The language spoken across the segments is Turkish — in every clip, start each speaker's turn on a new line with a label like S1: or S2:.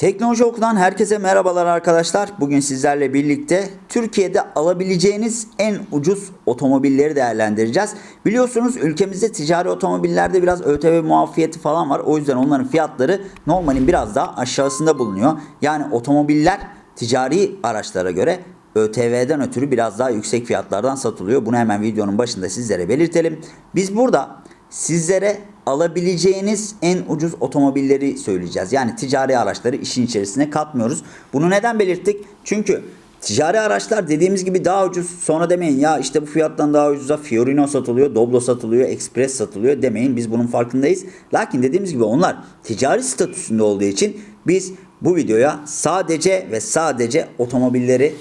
S1: Teknoloji Oku'dan herkese merhabalar arkadaşlar. Bugün sizlerle birlikte Türkiye'de alabileceğiniz en ucuz otomobilleri değerlendireceğiz. Biliyorsunuz ülkemizde ticari otomobillerde biraz ÖTV muafiyeti falan var. O yüzden onların fiyatları normalin biraz daha aşağısında bulunuyor. Yani otomobiller ticari araçlara göre ÖTV'den ötürü biraz daha yüksek fiyatlardan satılıyor. Bunu hemen videonun başında sizlere belirtelim. Biz burada sizlere alabileceğiniz en ucuz otomobilleri söyleyeceğiz. Yani ticari araçları işin içerisine katmıyoruz. Bunu neden belirttik? Çünkü ticari araçlar dediğimiz gibi daha ucuz. Sonra demeyin ya işte bu fiyattan daha ucuza Fiorino satılıyor, Doblo satılıyor, Express satılıyor demeyin. Biz bunun farkındayız. Lakin dediğimiz gibi onlar ticari statüsünde olduğu için biz bu videoya sadece ve sadece otomobilleri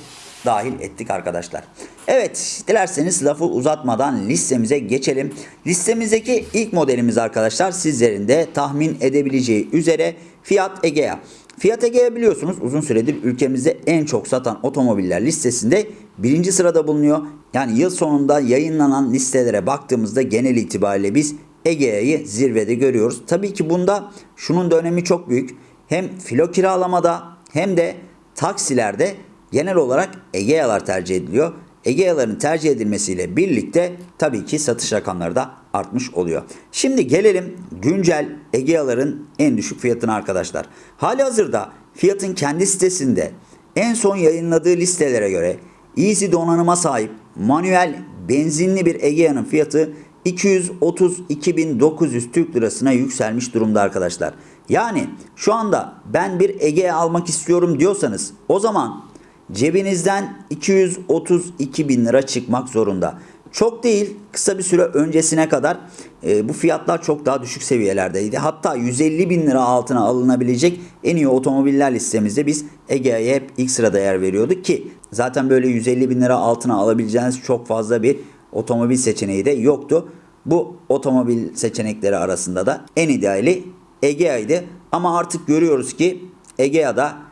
S1: dahil ettik arkadaşlar. Evet dilerseniz lafı uzatmadan listemize geçelim. Listemizdeki ilk modelimiz arkadaşlar sizlerin de tahmin edebileceği üzere Fiat Egea. Fiat Egea biliyorsunuz uzun süredir ülkemizde en çok satan otomobiller listesinde birinci sırada bulunuyor. Yani yıl sonunda yayınlanan listelere baktığımızda genel itibariyle biz Egea'yı zirvede görüyoruz. Tabii ki bunda şunun da önemi çok büyük. Hem filo kiralamada hem de taksilerde genel olarak Egea'lar tercih ediliyor. Egea'ların tercih edilmesiyle birlikte tabii ki satış rakamları da artmış oluyor. Şimdi gelelim güncel Egea'ların en düşük fiyatına arkadaşlar. Hali hazırda fiyatın kendi sitesinde en son yayınladığı listelere göre Easy donanıma sahip manuel benzinli bir Egea'nın fiyatı 232.900 Türk Lirasına yükselmiş durumda arkadaşlar. Yani şu anda ben bir Egea almak istiyorum diyorsanız o zaman cebinizden 232 bin lira çıkmak zorunda. Çok değil kısa bir süre öncesine kadar e, bu fiyatlar çok daha düşük seviyelerdeydi. Hatta 150 bin lira altına alınabilecek en iyi otomobiller listemizde biz Egea'ya hep ilk sırada yer veriyorduk ki zaten böyle 150 bin lira altına alabileceğiniz çok fazla bir otomobil seçeneği de yoktu. Bu otomobil seçenekleri arasında da en ideali Egea'ydı. Ama artık görüyoruz ki Egea'da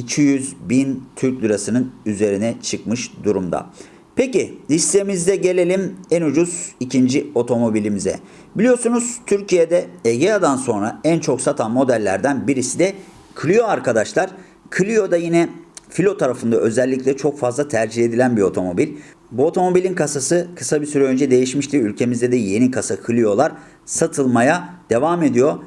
S1: 200 bin Türk lirasının üzerine çıkmış durumda. Peki listemizde gelelim en ucuz ikinci otomobilimize. Biliyorsunuz Türkiye'de Egea'dan sonra en çok satan modellerden birisi de Clio arkadaşlar. Clio da yine filo tarafında özellikle çok fazla tercih edilen bir otomobil. Bu otomobilin kasası kısa bir süre önce değişmişti. Ülkemizde de yeni kasa Clio'lar satılmaya devam ediyor.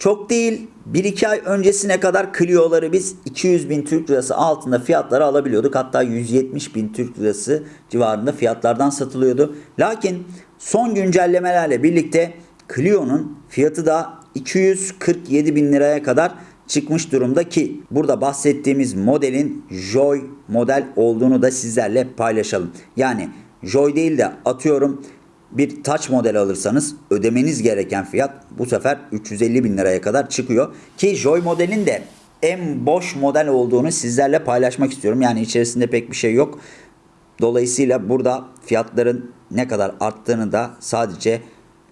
S1: Çok değil 1-2 ay öncesine kadar Clio'ları biz 200 bin Türk lirası altında fiyatları alabiliyorduk. Hatta 170 bin Türk lirası civarında fiyatlardan satılıyordu. Lakin son güncellemelerle birlikte Clio'nun fiyatı da 247 bin liraya kadar çıkmış durumda ki burada bahsettiğimiz modelin Joy model olduğunu da sizlerle paylaşalım. Yani Joy değil de atıyorum bir Touch model alırsanız ödemeniz gereken fiyat bu sefer 350 bin liraya kadar çıkıyor. Ki Joy modelin de en boş model olduğunu sizlerle paylaşmak istiyorum. Yani içerisinde pek bir şey yok. Dolayısıyla burada fiyatların ne kadar arttığını da sadece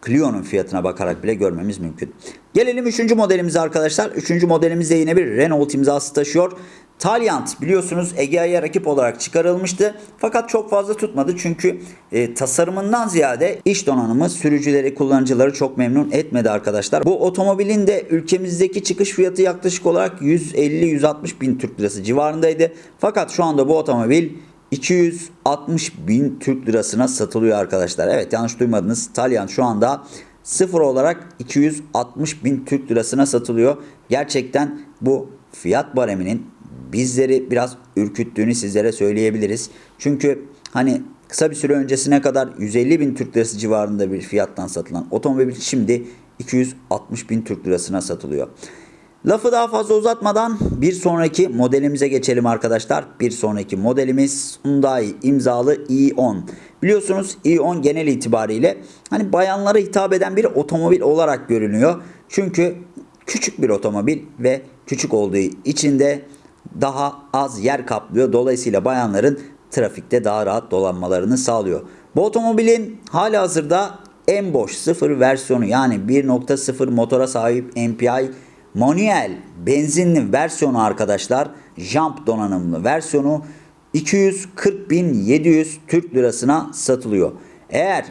S1: Clio'nun fiyatına bakarak bile görmemiz mümkün. Gelelim 3. modelimize arkadaşlar. 3. modelimizde yine bir Renault imzası taşıyor. Taliant biliyorsunuz Egea'ya rakip olarak çıkarılmıştı. Fakat çok fazla tutmadı çünkü e, tasarımından ziyade iş donanımı sürücüleri, kullanıcıları çok memnun etmedi arkadaşlar. Bu otomobilin de ülkemizdeki çıkış fiyatı yaklaşık olarak 150-160 bin Türk lirası civarındaydı. Fakat şu anda bu otomobil 260 bin Türk lirasına satılıyor arkadaşlar. Evet yanlış duymadınız. Taliant şu anda sıfır olarak 260 bin Türk lirasına satılıyor. Gerçekten bu fiyat bareminin bizleri biraz ürküttüğünü sizlere söyleyebiliriz. Çünkü hani kısa bir süre öncesine kadar 150 bin Türk lirası civarında bir fiyattan satılan otomobil şimdi 260 bin Türk lirasına satılıyor. Lafı daha fazla uzatmadan bir sonraki modelimize geçelim arkadaşlar. Bir sonraki modelimiz Hyundai imzalı i10. Biliyorsunuz i10 genel itibariyle hani bayanlara hitap eden bir otomobil olarak görünüyor. Çünkü küçük bir otomobil ve küçük olduğu için de daha az yer kaplıyor. Dolayısıyla bayanların trafikte daha rahat dolanmalarını sağlıyor. Bu otomobilin hali hazırda en boş sıfır versiyonu yani 1.0 motora sahip MPI manuel benzinli versiyonu arkadaşlar jump donanımlı versiyonu 240.700 Türk lirasına satılıyor. Eğer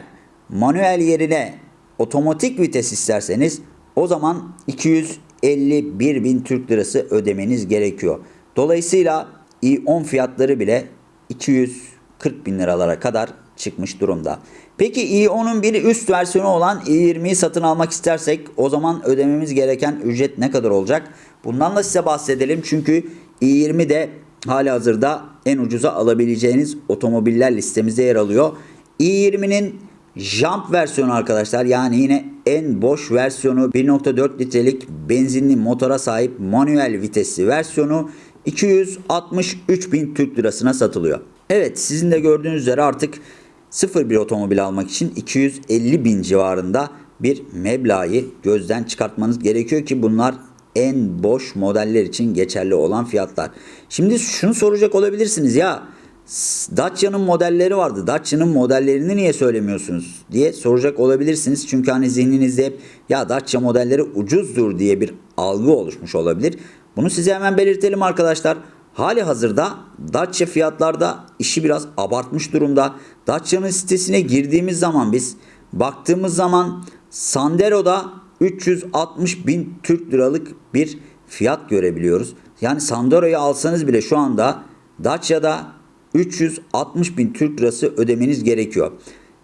S1: manuel yerine otomatik vites isterseniz o zaman 251 bin Türk lirası ödemeniz gerekiyor. Dolayısıyla i10 fiyatları bile 240 bin liralara kadar çıkmış durumda. Peki i10'un bir üst versiyonu olan i20'yi satın almak istersek o zaman ödememiz gereken ücret ne kadar olacak? Bundan da size bahsedelim çünkü i20 de hali hazırda en ucuza alabileceğiniz otomobiller listemizde yer alıyor. i20'nin Jump versiyonu arkadaşlar yani yine en boş versiyonu 1.4 litrelik benzinli motora sahip manuel vitesli versiyonu 263 bin Türk lirasına satılıyor. Evet sizin de gördüğünüz üzere artık sıfır bir otomobil almak için 250 bin civarında bir meblağı gözden çıkartmanız gerekiyor ki bunlar en boş modeller için geçerli olan fiyatlar. Şimdi şunu soracak olabilirsiniz ya Dacia'nın modelleri vardı. Dacia'nın modellerini niye söylemiyorsunuz diye soracak olabilirsiniz. Çünkü hani zihninizde hep ya Dacia modelleri ucuzdur diye bir algı oluşmuş olabilir. Bunu size hemen belirtelim arkadaşlar. Hali hazırda Dacia fiyatlarda işi biraz abartmış durumda. Dacia'nın sitesine girdiğimiz zaman biz baktığımız zaman Sandero'da 360 bin Türk liralık bir fiyat görebiliyoruz. Yani Sandero'yu alsanız bile şu anda Dacia'da 360 bin Türk lirası ödemeniz gerekiyor.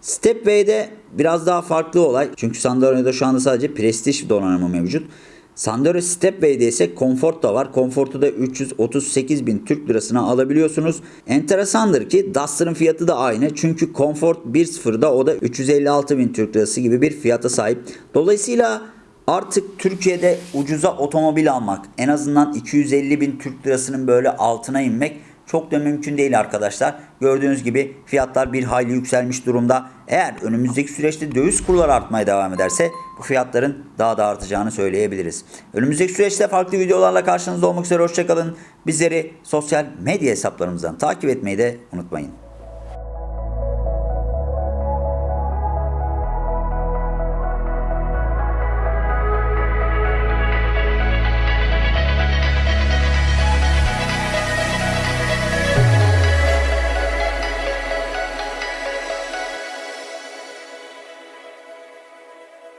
S1: Stepway'de biraz daha farklı olay. Çünkü Sandero'da şu anda sadece Prestige donanımı mevcut. Sandero Stepway'de ise Comfort da var. Comfort'u da 338 bin Türk lirasına alabiliyorsunuz. Enteresandır ki Duster'ın fiyatı da aynı. Çünkü Comfort 1.0'da o da 356 bin Türk lirası gibi bir fiyata sahip. Dolayısıyla artık Türkiye'de ucuza otomobil almak en azından 250 bin Türk lirasının böyle altına inmek çok da mümkün değil arkadaşlar. Gördüğünüz gibi fiyatlar bir hayli yükselmiş durumda. Eğer önümüzdeki süreçte döviz kurları artmaya devam ederse bu fiyatların daha da artacağını söyleyebiliriz. Önümüzdeki süreçte farklı videolarla karşınızda olmak üzere hoşçakalın. Bizleri sosyal medya hesaplarımızdan takip etmeyi de unutmayın.